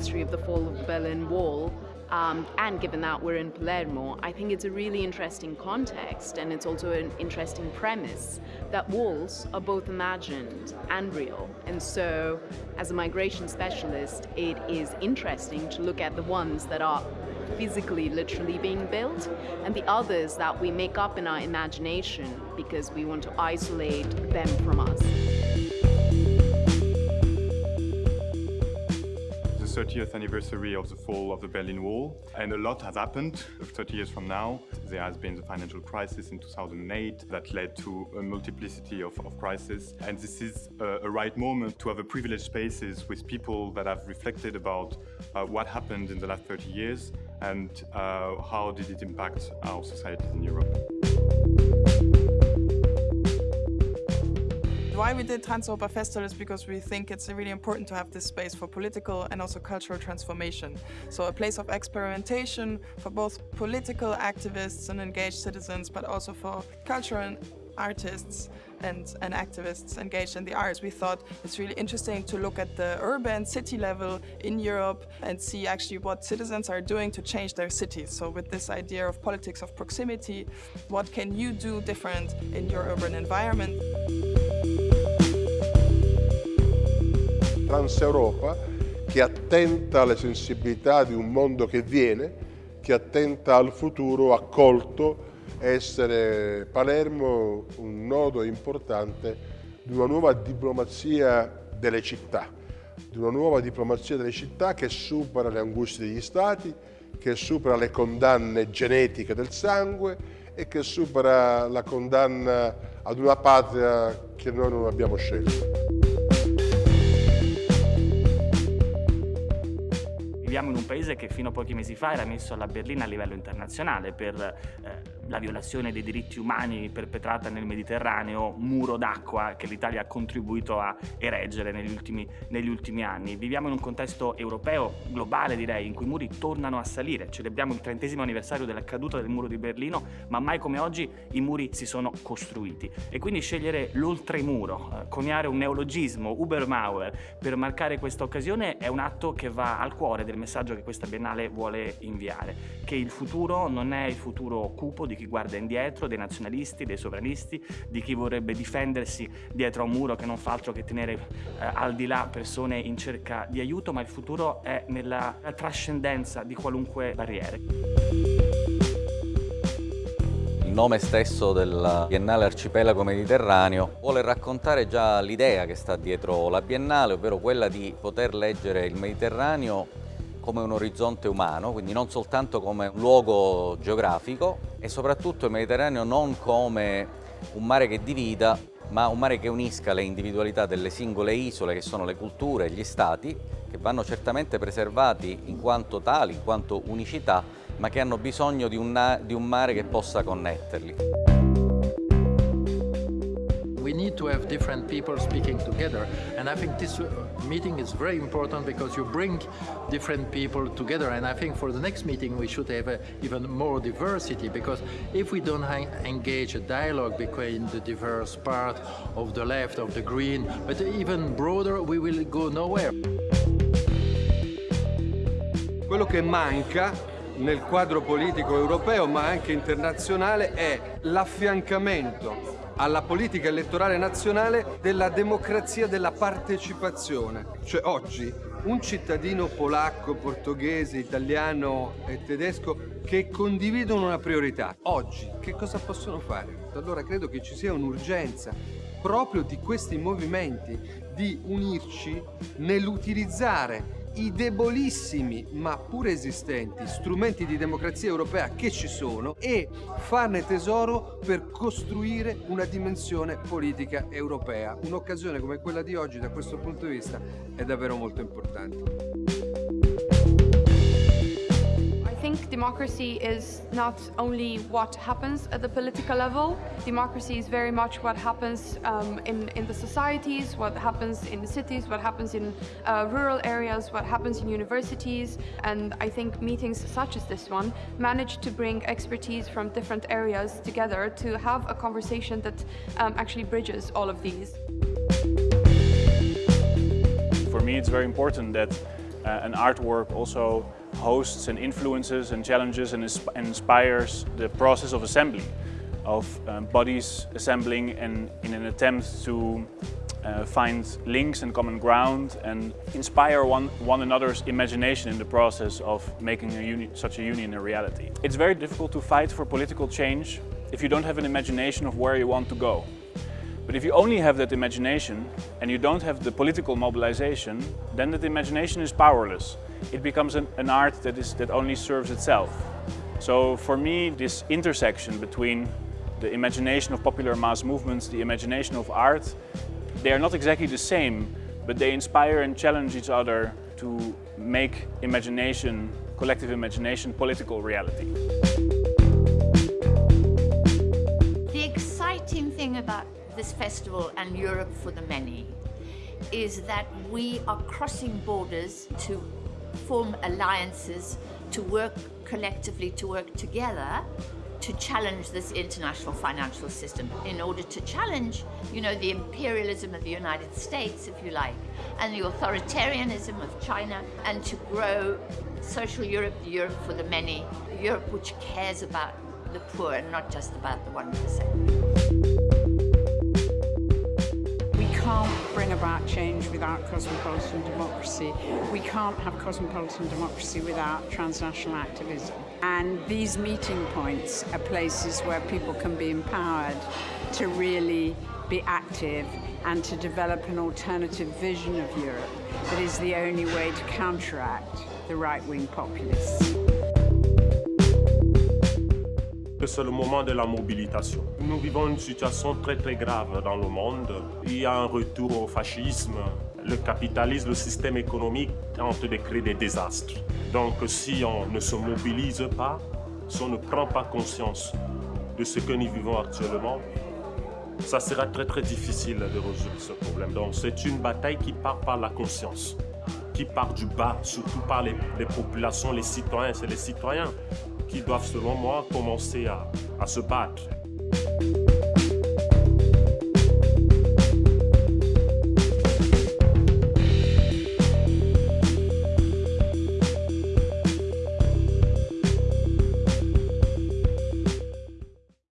anniversary of the fall of the Berlin Wall, um, and given that we're in Palermo, I think it's a really interesting context and it's also an interesting premise that walls are both imagined and real. And so, as a migration specialist, it is interesting to look at the ones that are physically, literally being built, and the others that we make up in our imagination because we want to isolate them from us. 30th anniversary of the fall of the Berlin Wall and a lot has happened 30 years from now. There has been the financial crisis in 2008 that led to a multiplicity of, of crises and this is a, a, right moment to have a privileged spaces with people that have reflected about uh, what happened in the last 30 years and uh, how did it impact our societies in Europe. Why we did Transeuropa Festival is because we think it's really important to have this space for political and also cultural transformation. So a place of experimentation for both political activists and engaged citizens, but also for cultural artists and, and activists engaged in the arts. We thought it's really interesting to look at the urban city level in Europe and see actually what citizens are doing to change their cities. So with this idea of politics of proximity, what can you do different in your urban environment? Transeuropa che attenta alle sensibilità di un mondo che viene, che attenta al futuro accolto, essere Palermo un nodo importante di una nuova diplomazia delle città, di una nuova diplomazia delle città che supera le angustie degli stati, che supera le condanne genetiche del sangue e che supera la condanna ad una patria che noi non abbiamo scelto. Viviamo in un paese che fino a pochi mesi fa era messo alla berlina a livello internazionale per eh, la violazione dei diritti umani perpetrata nel Mediterraneo, muro d'acqua che l'Italia ha contribuito a ereggere negli ultimi, negli ultimi anni. Viviamo in un contesto europeo, globale direi, in cui i muri tornano a salire. Celebriamo il trentesimo anniversario della caduta del muro di Berlino, ma mai come oggi i muri si sono costruiti. E quindi scegliere l'oltremuro, eh, coniare un neologismo, Ubermauer, per marcare questa occasione è un atto che va al cuore del messaggio che questa Biennale vuole inviare, che il futuro non è il futuro cupo di chi guarda indietro, dei nazionalisti, dei sovranisti, di chi vorrebbe difendersi dietro a un muro che non fa altro che tenere eh, al di là persone in cerca di aiuto, ma il futuro è nella trascendenza di qualunque barriere. Il nome stesso del Biennale Arcipelago Mediterraneo vuole raccontare già l'idea che sta dietro la Biennale, ovvero quella di poter leggere il Mediterraneo come un orizzonte umano, quindi non soltanto come un luogo geografico e soprattutto il Mediterraneo non come un mare che divida, ma un mare che unisca le individualità delle singole isole che sono le culture gli stati, che vanno certamente preservati in quanto tali, in quanto unicità, ma che hanno bisogno di un, di un mare che possa connetterli. Need to have different people speaking together. And I think this uh, meeting is very important because you bring different people together. And I think for the next meeting, we should have a, even more diversity because if we don't engage a dialogue between the diverse part of the left, of the green, but even broader, we will go nowhere. Quello che manca nel quadro politico europeo ma anche internazionale è l'affiancamento alla politica elettorale nazionale della democrazia della partecipazione. Cioè oggi un cittadino polacco, portoghese, italiano e tedesco che condividono una priorità, oggi che cosa possono fare? Allora credo che ci sia un'urgenza proprio di questi movimenti di unirci nell'utilizzare i debolissimi ma pure esistenti strumenti di democrazia europea che ci sono e farne tesoro per costruire una dimensione politica europea. Un'occasione come quella di oggi da questo punto di vista è davvero molto importante. Think democracy is not only what happens at the political level. Democracy is very much what happens um, in, in the societies, what happens in the cities, what happens in uh, rural areas, what happens in universities. And I think meetings such as this one manage to bring expertise from different areas together to have a conversation that um, actually bridges all of these. For me, it's very important that uh, an artwork also hosts and influences and challenges and, inspires the process of assembly, of um, bodies assembling and in an attempt to uh, find links and common ground and inspire one, one another's imagination in the process of making a such a union a reality. It's very difficult to fight for political change if you don't have an imagination of where you want to go. But if you only have that imagination and you don't have the political mobilization, then that imagination is powerless. It becomes an, an art that, is, that only serves itself. So for me, this intersection between the imagination of popular mass movements, the imagination of art, they are not exactly the same, but they inspire and challenge each other to make imagination, collective imagination, political reality. The exciting thing about this festival and Europe for the Many is that we are crossing borders to form alliances, to work collectively, to work together to challenge this international financial system in order to challenge, you know, the imperialism of the United States, if you like, and the authoritarianism of China, and to grow social Europe, the Europe for the many, Europe which cares about the poor and not just about the 1% about change without cosmopolitan democracy. We can't have cosmopolitan democracy without transnational activism. And these meeting points are places where people can be empowered to really be active and to develop an alternative vision of Europe that is the only way to counteract the right-wing populists. C'est le moment de la mobilisation. Nous vivons une situation très très grave dans le monde. Il y a un retour au fascisme. Le capitalisme, le système économique tente de créer des désastres. Donc si on ne se mobilise pas, si on ne prend pas conscience de ce que nous vivons actuellement, ça sera très très difficile de résoudre ce problème. Donc c'est une bataille qui part par la conscience, qui part du bas, surtout par les, les populations, les citoyens. C'est les citoyens qui doivent, selon moi, commencer à, à se battre.